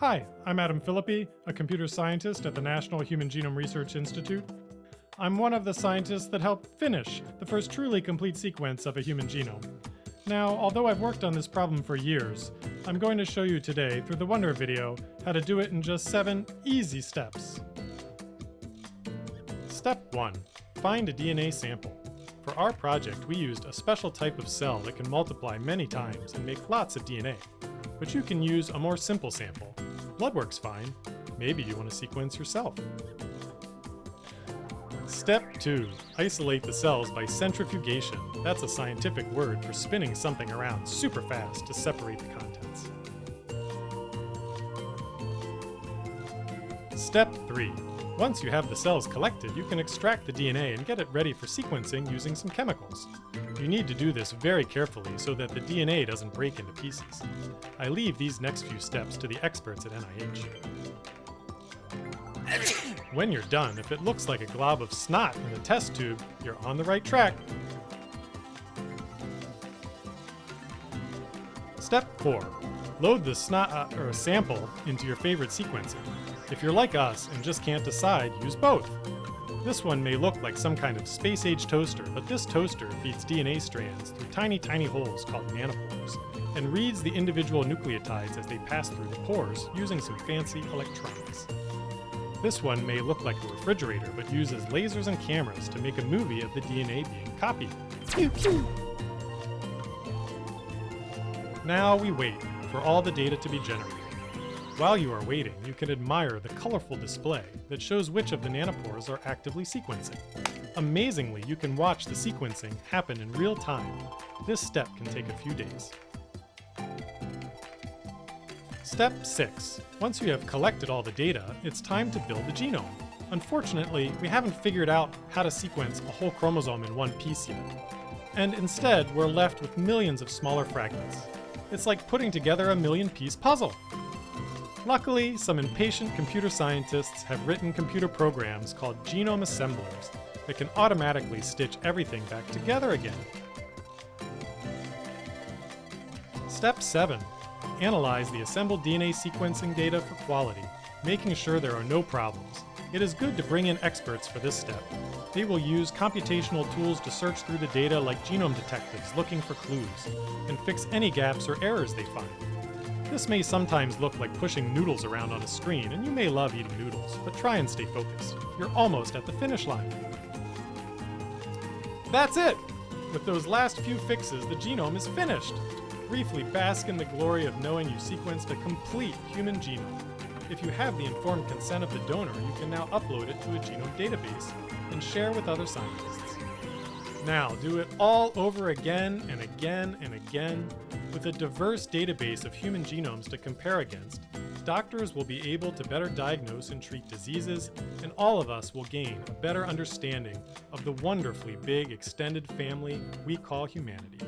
Hi, I'm Adam Phillippy, a computer scientist at the National Human Genome Research Institute. I'm one of the scientists that helped finish the first truly complete sequence of a human genome. Now, although I've worked on this problem for years, I'm going to show you today through the Wonder video how to do it in just seven easy steps. Step 1. Find a DNA sample. For our project, we used a special type of cell that can multiply many times and make lots of DNA. But you can use a more simple sample, Blood works fine. Maybe you want to sequence yourself. Step 2. Isolate the cells by centrifugation. That's a scientific word for spinning something around super fast to separate the contents. Step 3. Once you have the cells collected, you can extract the DNA and get it ready for sequencing using some chemicals. You need to do this very carefully so that the DNA doesn't break into pieces. I leave these next few steps to the experts at NIH. When you're done, if it looks like a glob of snot in the test tube, you're on the right track. Step 4. Load the snot uh, or sample into your favorite sequencer. If you're like us and just can't decide, use both. This one may look like some kind of space-age toaster, but this toaster feeds DNA strands through tiny, tiny holes called nanopores, and reads the individual nucleotides as they pass through the pores using some fancy electronics. This one may look like a refrigerator, but uses lasers and cameras to make a movie of the DNA being copied. Pew, pew. Now we wait for all the data to be generated. While you are waiting, you can admire the colorful display that shows which of the nanopores are actively sequencing. Amazingly, you can watch the sequencing happen in real time. This step can take a few days. Step 6. Once you have collected all the data, it's time to build the genome. Unfortunately, we haven't figured out how to sequence a whole chromosome in one piece yet. And instead, we're left with millions of smaller fragments. It's like putting together a million-piece puzzle. Luckily, some impatient computer scientists have written computer programs called genome assemblers that can automatically stitch everything back together again. Step 7. Analyze the assembled DNA sequencing data for quality, making sure there are no problems. It is good to bring in experts for this step. They will use computational tools to search through the data like genome detectives looking for clues, and fix any gaps or errors they find. This may sometimes look like pushing noodles around on a screen, and you may love eating noodles, but try and stay focused. You're almost at the finish line. That's it! With those last few fixes, the genome is finished. Briefly bask in the glory of knowing you sequenced a complete human genome. If you have the informed consent of the donor, you can now upload it to a genome database and share with other scientists. Now, do it all over again and again and again with a diverse database of human genomes to compare against, doctors will be able to better diagnose and treat diseases, and all of us will gain a better understanding of the wonderfully big extended family we call humanity.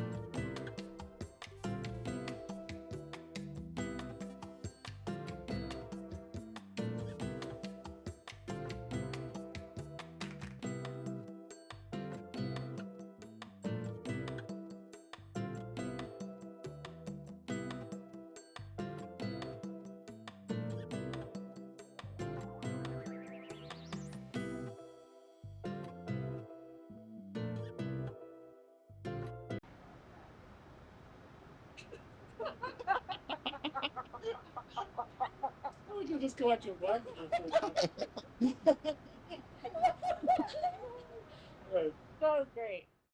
Would you just go out your blood? That was great.